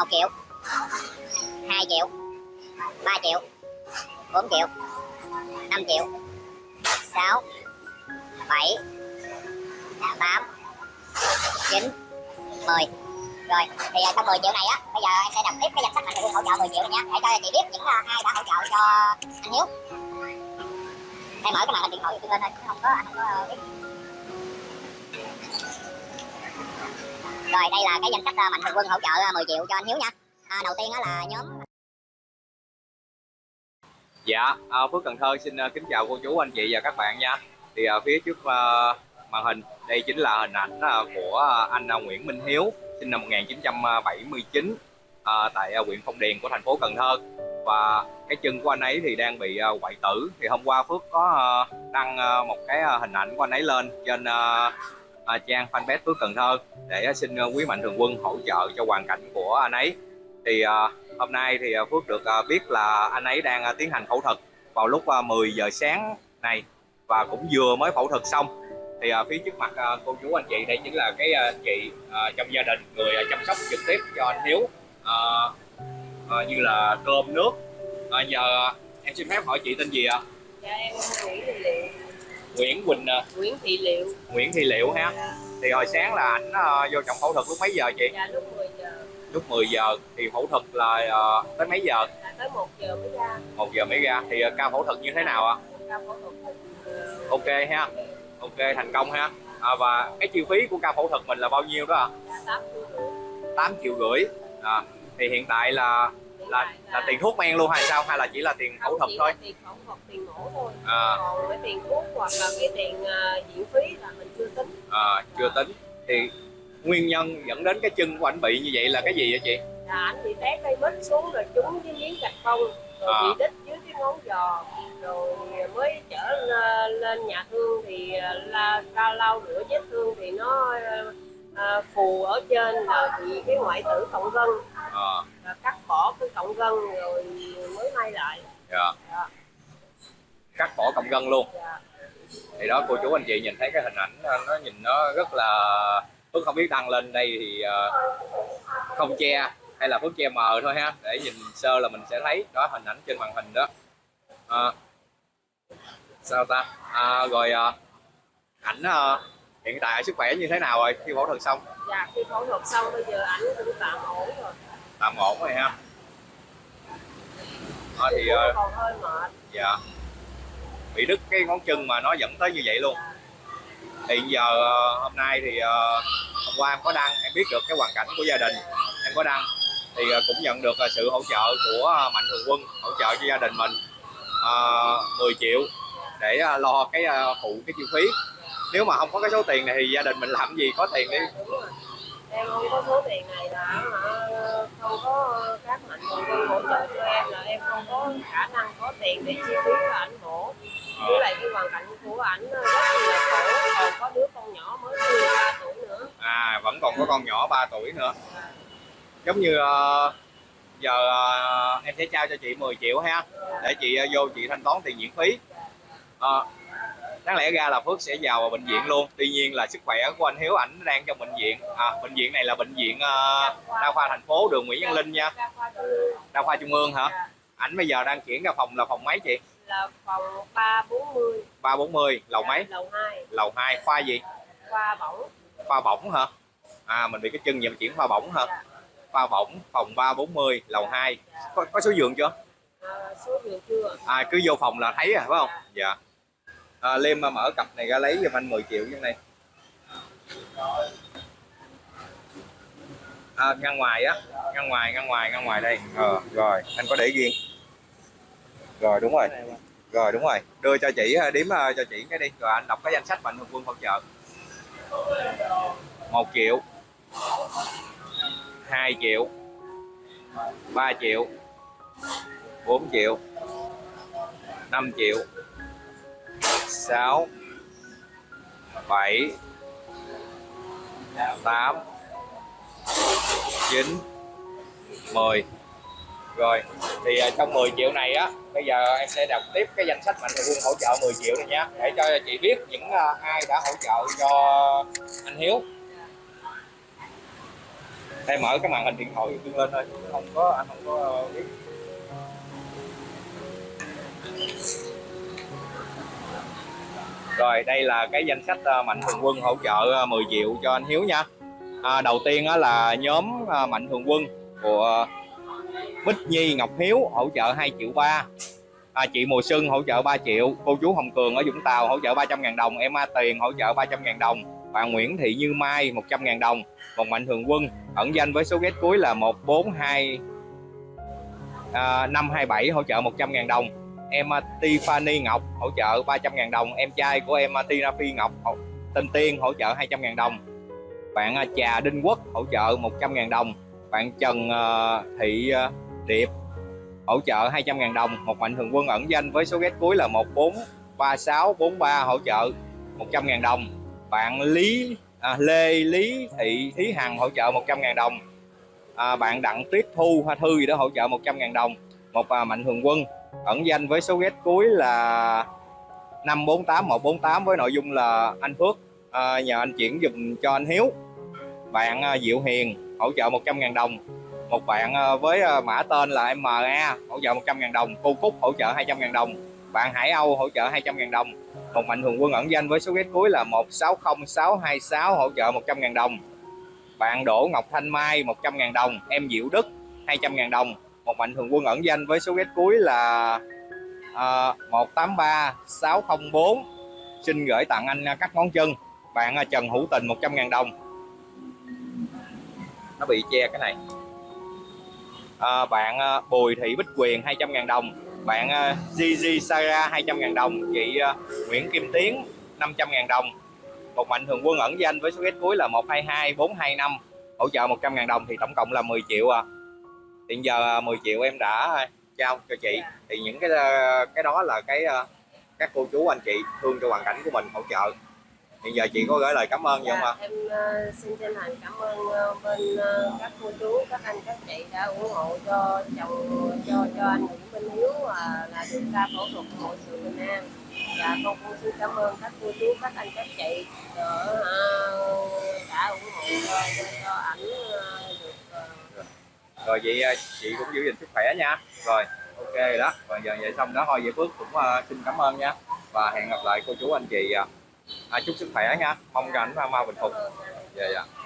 một triệu. Hai triệu. Ba triệu. Bốn triệu. Năm triệu. Sáu. Bảy. Tám. Chín. Mười. Rồi thì trong 10 triệu này á, bây giờ em sẽ đọc tiếp cái danh sách mạnh thường hỗ trợ 10 triệu này nha. Để cho chị biết những à, ai đã hỗ trợ cho anh Hiếu. Em mở cái màn hình điện thoại của lên thôi không có, anh không có ờ, biết. Rồi đây là cái danh sách ờ, mạnh thường quân hỗ trợ ờ, 10 triệu cho anh Hiếu nha à, đầu tiên đó là nhóm Dạ, à, Phước Cần Thơ xin kính chào cô chú, anh chị và các bạn nha. Thì à, phía trước à, màn hình đây chính là hình ảnh à, của anh à, Nguyễn Minh Hiếu, sinh năm 1979 à, tại à, huyện Phong Điền của thành phố Cần Thơ. Và cái chân của anh ấy thì đang bị quậy hoại tử. Thì hôm qua Phước có đăng một cái hình ảnh của anh ấy lên trên à, trang fanpage Phước Cần Thơ để à, xin à, quý mạnh thường quân hỗ trợ cho hoàn cảnh của anh ấy. Thì à, hôm nay thì à, Phước được à, biết là anh ấy đang à, tiến hành phẫu thuật vào lúc à, 10 giờ sáng này và cũng vừa mới phẫu thuật xong. Thì à, phía trước mặt à, cô chú anh chị đây chính là cái à, chị à, trong gia đình người à, chăm sóc trực tiếp cho anh Hiếu à, à, như là cơm nước. À, giờ em xin phép hỏi chị tên gì ạ? Dạ em Nguyễn Thị Nguyễn Quỳnh à, Nguyễn Thị Liệu. Nguyễn Thị Liệu ha. Dạ, thì hồi sáng là ảnh à, vô trong phẫu thuật lúc mấy giờ chị? Dạ lúc 10 giờ. Lúc 10 giờ. Thì phẫu thuật là à, tới mấy giờ? Là tới 1 giờ mới ra. Một giờ mới ra. Thì à, ca phẫu thuật như thế nào ạ? Ca phẫu thuật ờ, ok ha. Ok thành công ha. À, và cái chi phí của ca phẫu thuật mình là bao nhiêu đó ạ? Là 8 triệu rưỡi. 8 triệu rưỡi. À, thì hiện tại là là là tiền thuốc men luôn hay sao? Hay là chỉ là tiền phẫu không, thuật thôi? tiền phẫu thuật tiền mổ thôi. À. còn cái tiền thuốc hoặc là cái tiền ờ, viện phí là mình chưa tính. À, chưa tính. Thì nguyên nhân dẫn đến cái chân của anh bị như vậy là cái gì vậy chị? Là anh bị té cây mít xuống rồi trúng cái miếng gạch phong rồi À. bị đít dưới cái ngón giò. Rồi mới chở lên- nhà thương thì ờ, la ra lau rửa vết thương thì nó ờ, ờ, phù ở trên là bị cái ngoại tử cộng gân à, là cắt bỏ cái cộng gân rồi mới may lại. Dạ. Dạ. cắt bỏ cọng gân luôn. Dạ. thì đó cô chú anh chị nhìn thấy cái hình ảnh ờ, nó nhìn nó rất là Phước không biết đăng lên đây thì ờ, không che hay là Phước che mờ thôi ha. Để nhìn sơ là mình sẽ thấy đó hình ảnh trên màn hình đó. Ờ, sao ta? À, rồi ờ, ảnh ờ, hiện tại sức khỏe như thế nào rồi? Khi phẫu thuật xong. Dạ khi phẫu thuật xong bây giờ ảnh cũng tạm ổn rồi tạm ổn rồi ha. Đó, thì còn hơi mệt dạ. Bị đứt cái ngón chân mà nó dẫn tới như vậy luôn. Thì giờ ờ, hôm nay thì ờ, hôm qua em có đăng em biết được cái hoàn cảnh của gia đình. Em có đăng thì cũng nhận được sự hỗ trợ của mạnh thường quân hỗ trợ cho gia đình mình ờ, 10 triệu để lo cái phụ cái chi phí. Nếu mà không có cái số tiền này thì gia đình mình làm gì có tiền đi. Em không có số tiền này là không có ờ, các mạnh thường quân hỗ trợ cho em là em không có khả năng có tiền để chi phí cho ảnh mổ với lại cái hoàn cảnh của ảnh ờ, rất là khổ. Còn có đứa con nhỏ mới 13 tuổi nữa. À vẫn còn có con nhỏ 3 tuổi nữa. Giống như ờ, giờ em sẽ trao cho chị 10 triệu ha. Để chị vô chị thanh toán tiền viện phí. Ờ, đáng lẽ ra là Phước sẽ vào bệnh viện luôn. Tuy nhiên là sức khỏe của anh Hiếu ảnh đang trong bệnh viện. À, bệnh viện này là bệnh viện ờ, đa khoa thành phố đường Nguyễn Văn Linh nha. Đa khoa trung ương. hả? Dạ, ảnh bây giờ đang chuyển ra phòng là phòng mấy chị? Là phòng 340 340 lầu mấy? Lầu 2 lầu 2 khoa gì? Khoa bỏng. Khoa bỏng hả? À mình bị cái chân mà chuyển khoa bỏng hả? Dạ. khoa bỏng phòng 340 lầu 2 có, có số giường chưa? À, số giường chưa à cứ vô phòng là thấy à phải không? Dạ à, Liêm mà mở cặp này ra lấy giùm anh 10 triệu như này. À, ngăn ngoài á ngăn ngoài ngăn ngoài ngăn ngoài đây. Ờ rồi anh có để riêng. Rồi đúng rồi. Rồi đúng rồi. Đưa cho chị à, đếm à, cho chị cái đi. Rồi anh đọc cái danh sách mạnh thường quân hỗ trợ. Một triệu. 2 triệu. 3 triệu. 4 triệu. 5 triệu. 6 7 8 9 10 rồi, thì à, trong 10 triệu này á, bây giờ em sẽ đọc tiếp cái danh sách mạnh thường quân hỗ trợ 10 triệu này nha, để cho chị biết những à, ai đã hỗ trợ cho anh Hiếu. Em mở cái màn hình điện thoại lên thôi, không có, anh không có ờ, biết. Rồi đây là cái danh sách ờ, mạnh thường quân hỗ trợ ờ, 10 triệu cho anh Hiếu nha. À, đầu tiên là nhóm ờ, mạnh thường quân của Bích Nhi Ngọc Hiếu hỗ trợ 2 triệu ba. À, chị Mùa Xuân hỗ trợ 3 triệu cô chú Hồng Cường ở Vũng Tàu hỗ trợ 300 ngàn đồng em A Tiền hỗ trợ 300 ngàn đồng bạn Nguyễn Thị Như Mai 100 ngàn đồng một mạnh thường quân ẩn danh với số ghét cuối là 142 à, 527 hỗ trợ 100 ngàn đồng em à, Tiffany Ngọc hỗ trợ 300 000 đồng. Em trai của em à, Tina Phi Ngọc hỗ- tên Tiên hỗ trợ 200 000 đồng. Bạn à, Trà Đinh Quốc hỗ trợ 100 000 đồng. Bạn Trần à, Thị Điệp hỗ trợ 200 000 đồng. Một mạnh thường quân ẩn danh với số ghét cuối là 143643 hỗ trợ 100 000 đồng. Bạn Lý à, Lê Lý Thị Thí Hằng hỗ trợ 100 000 đồng. À, bạn Đặng Tuyết Thu Hoa Thư gì đó hỗ trợ 100 000 đồng. Một à, mạnh thường quân ẩn danh với số ghét cuối là 548148 với nội dung là anh Phước à, nhờ anh chuyển dùm cho anh Hiếu. Bạn à, Diệu Hiền hỗ trợ 100.000 đồng. Một bạn à, với à, mã tên là MA hỗ trợ 100.000 đồng. Cô Cúc hỗ trợ 200.000 đồng. Bạn Hải Âu hỗ trợ 200.000 đồng. Một mạnh thường quân ẩn danh với số ghét cuối là 160626 hỗ trợ 100.000 đồng. Bạn Đỗ Ngọc Thanh Mai 100.000 đồng. Em Diệu Đức 200.000 đồng một mạnh thường quân ẩn danh với số ghét cuối là ờ, à, 183604 xin gửi tặng anh ờ, các ngón chân. Bạn ờ, Trần Hữu Tình 100.000 đồng. Nó bị che cái này. À, bạn à, Bùi Thị Bích Quyền 200.000 đồng. Bạn uh, Gigi Sara 200.000 đồng. Chị à, Nguyễn Kim Tiến 500.000 đồng. Một mạnh thường quân ẩn danh với số ghét cuối là 122425 hỗ trợ 100.000 đồng thì tổng cộng là 10 triệu à hiện giờ à, 10 triệu em đã trao cho chị. Thì những cái à, cái đó là cái à, các cô chú anh chị thương cho hoàn cảnh của mình hỗ trợ. Hiện giờ chị có gửi lời cảm ơn gì không ạ? Dạ, em ờ, xin chân thành cảm ơn ờ, bên ờ, các cô chú, các anh, các chị đã ủng hộ cho chồng cho cho anh Nguyễn Minh Hiếu à, là được ca phẫu thuật mọi sự bình an. Dạ con cũng xin cảm ơn các cô chú, các anh, các chị đã, đã ủng hộ cho, cho, cho ảnh ờ, ờ, rồi vậy à, chị cũng giữ gìn sức khỏe nha. Rồi ok rồi đó. Và giờ vậy xong đó thôi vậy Phước cũng uh, xin cảm ơn nha. Và hẹn gặp lại cô chú anh chị à, à chúc sức khỏe nha. Mong rằng mau bình phục. Về yeah, dạ. dạ.